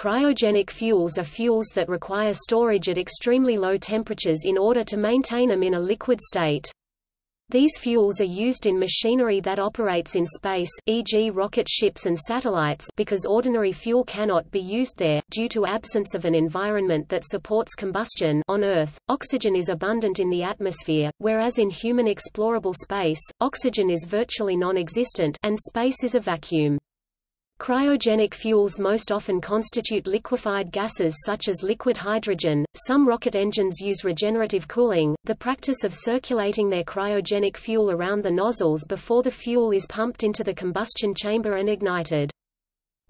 Cryogenic fuels are fuels that require storage at extremely low temperatures in order to maintain them in a liquid state. These fuels are used in machinery that operates in space, e.g. rocket ships and satellites because ordinary fuel cannot be used there, due to absence of an environment that supports combustion on Earth, oxygen is abundant in the atmosphere, whereas in human explorable space, oxygen is virtually non-existent and space is a vacuum. Cryogenic fuels most often constitute liquefied gases such as liquid hydrogen. Some rocket engines use regenerative cooling, the practice of circulating their cryogenic fuel around the nozzles before the fuel is pumped into the combustion chamber and ignited.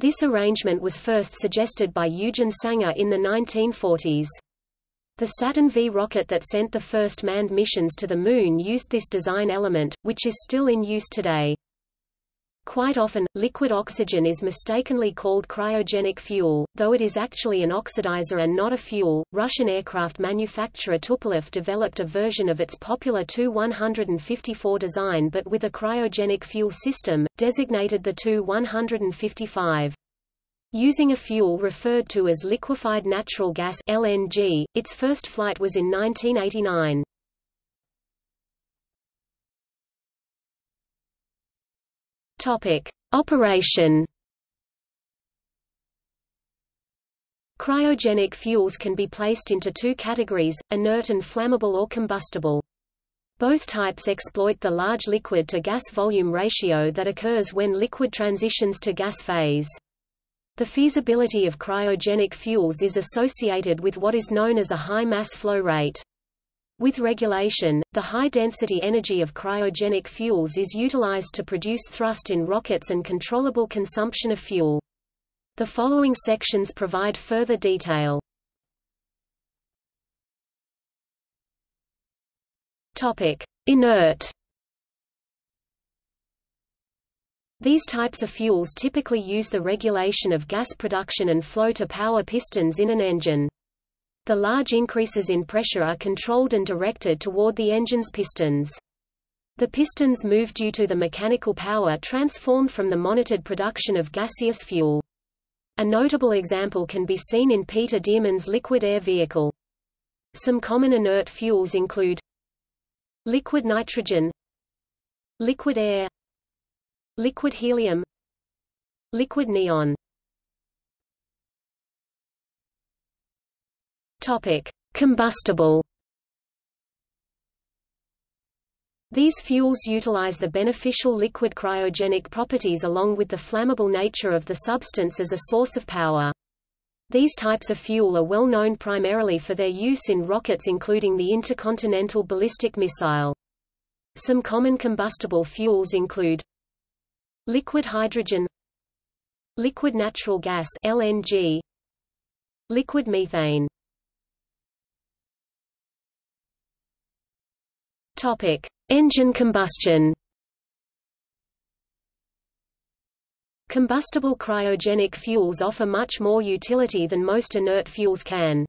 This arrangement was first suggested by Eugen Sanger in the 1940s. The Saturn V rocket that sent the first manned missions to the Moon used this design element, which is still in use today. Quite often, liquid oxygen is mistakenly called cryogenic fuel, though it is actually an oxidizer and not a fuel. Russian aircraft manufacturer Tupolev developed a version of its popular Tu-154 design but with a cryogenic fuel system, designated the Tu-155. Using a fuel referred to as liquefied natural gas LNG, its first flight was in 1989. Topic: Operation. Cryogenic fuels can be placed into two categories, inert and flammable or combustible. Both types exploit the large liquid-to-gas volume ratio that occurs when liquid transitions to gas phase. The feasibility of cryogenic fuels is associated with what is known as a high mass flow rate. With regulation, the high-density energy of cryogenic fuels is utilized to produce thrust in rockets and controllable consumption of fuel. The following sections provide further detail. Topic: Inert. These types of fuels typically use the regulation of gas production and flow to power pistons in an engine. The large increases in pressure are controlled and directed toward the engine's pistons. The pistons move due to the mechanical power transformed from the monitored production of gaseous fuel. A notable example can be seen in Peter Dearman's liquid air vehicle. Some common inert fuels include liquid nitrogen, liquid air, liquid helium, liquid neon. Topic: Combustible. These fuels utilize the beneficial liquid cryogenic properties along with the flammable nature of the substance as a source of power. These types of fuel are well known primarily for their use in rockets including the intercontinental ballistic missile. Some common combustible fuels include liquid hydrogen liquid natural gas LNG liquid methane Topic: Engine combustion. Combustible cryogenic fuels offer much more utility than most inert fuels can.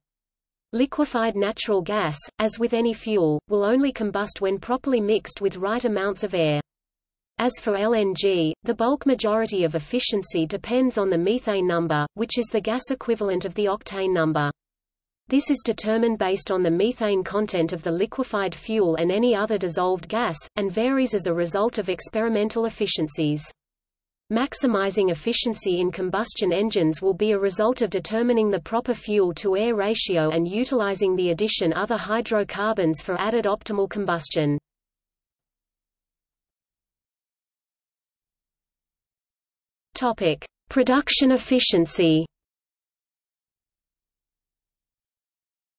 Liquefied natural gas, as with any fuel, will only combust when properly mixed with right amounts of air. As for LNG, the bulk majority of efficiency depends on the methane number, which is the gas equivalent of the octane number. This is determined based on the methane content of the liquefied fuel and any other dissolved gas, and varies as a result of experimental efficiencies. Maximizing efficiency in combustion engines will be a result of determining the proper fuel-to-air ratio and utilizing the addition other hydrocarbons for added optimal combustion. Topic: Production efficiency.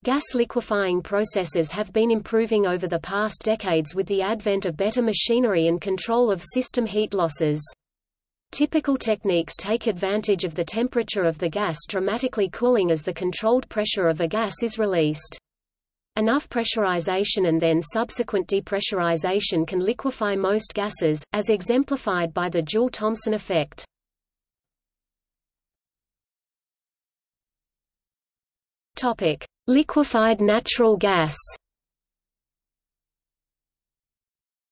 Gas liquefying processes have been improving over the past decades with the advent of better machinery and control of system heat losses. Typical techniques take advantage of the temperature of the gas dramatically cooling as the controlled pressure of a gas is released. Enough pressurization and then subsequent depressurization can liquefy most gases, as exemplified by the Joule-Thomson effect. Topic: Liquefied natural gas.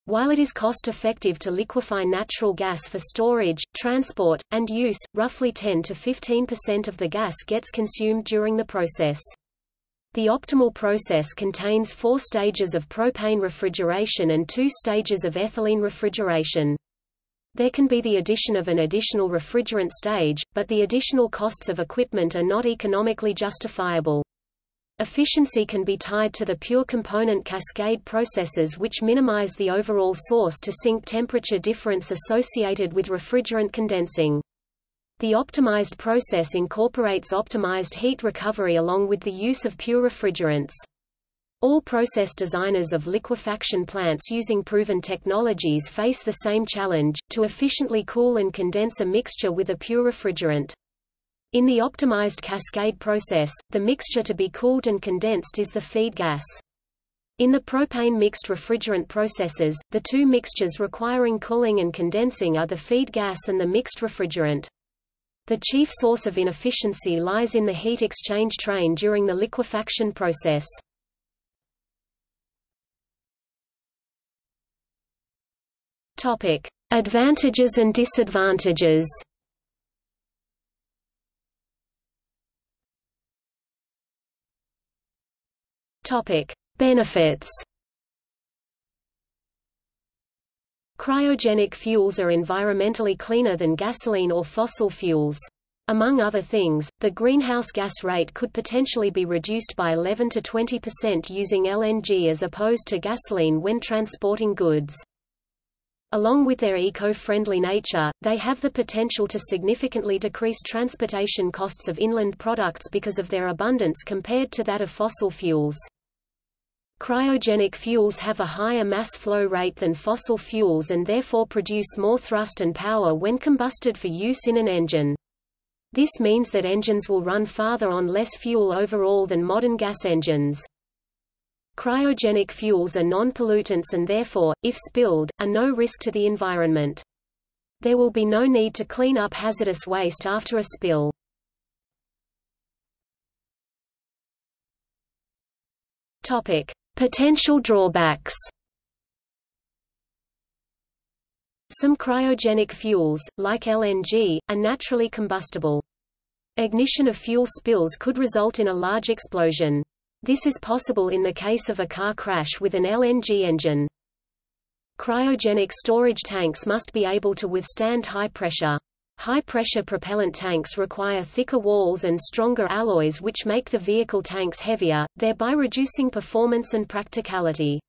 While it is cost-effective to liquefy natural gas for storage, transport, and use, roughly 10 to 15% of the gas gets consumed during the process. The optimal process contains four stages of propane refrigeration and two stages of ethylene refrigeration. There can be the addition of an additional refrigerant stage, but the additional costs of equipment are not economically justifiable. Efficiency can be tied to the pure component cascade processes which minimize the overall source-to-sink temperature difference associated with refrigerant condensing. The optimized process incorporates optimized heat recovery along with the use of pure refrigerants. All process designers of liquefaction plants using proven technologies face the same challenge, to efficiently cool and condense a mixture with a pure refrigerant. In the optimized cascade process, the mixture to be cooled and condensed is the feed gas. In the propane mixed refrigerant processes, the two mixtures requiring cooling and condensing are the feed gas and the mixed refrigerant. The chief source of inefficiency lies in the heat exchange train during the liquefaction process. Topic: Advantages and disadvantages. Topic: Benefits. Cryogenic fuels are environmentally cleaner than gasoline or fossil fuels. Among other things, the greenhouse gas rate could potentially be reduced by 11 to 20% using LNG as opposed to gasoline when transporting goods. Along with their eco-friendly nature, they have the potential to significantly decrease transportation costs of inland products because of their abundance compared to that of fossil fuels. Cryogenic fuels have a higher mass flow rate than fossil fuels and therefore produce more thrust and power when combusted for use in an engine. This means that engines will run farther on less fuel overall than modern gas engines. Cryogenic fuels are non-pollutants and therefore, if spilled, are no risk to the environment. There will be no need to clean up hazardous waste after a spill. Topic: Potential drawbacks Some cryogenic fuels, like LNG, are naturally combustible. Ignition of fuel spills could result in a large explosion. This is possible in the case of a car crash with an LNG engine. Cryogenic storage tanks must be able to withstand high pressure. High-pressure propellant tanks require thicker walls and stronger alloys which make the vehicle tanks heavier, thereby reducing performance and practicality.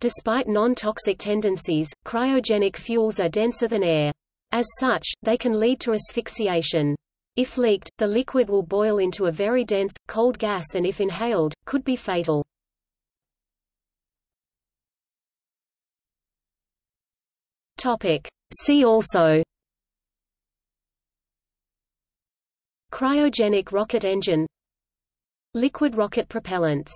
Despite non-toxic tendencies, cryogenic fuels are denser than air. As such, they can lead to asphyxiation. If leaked, the liquid will boil into a very dense, cold gas and if inhaled, could be fatal. See also. Cryogenic rocket engine. Liquid rocket propellants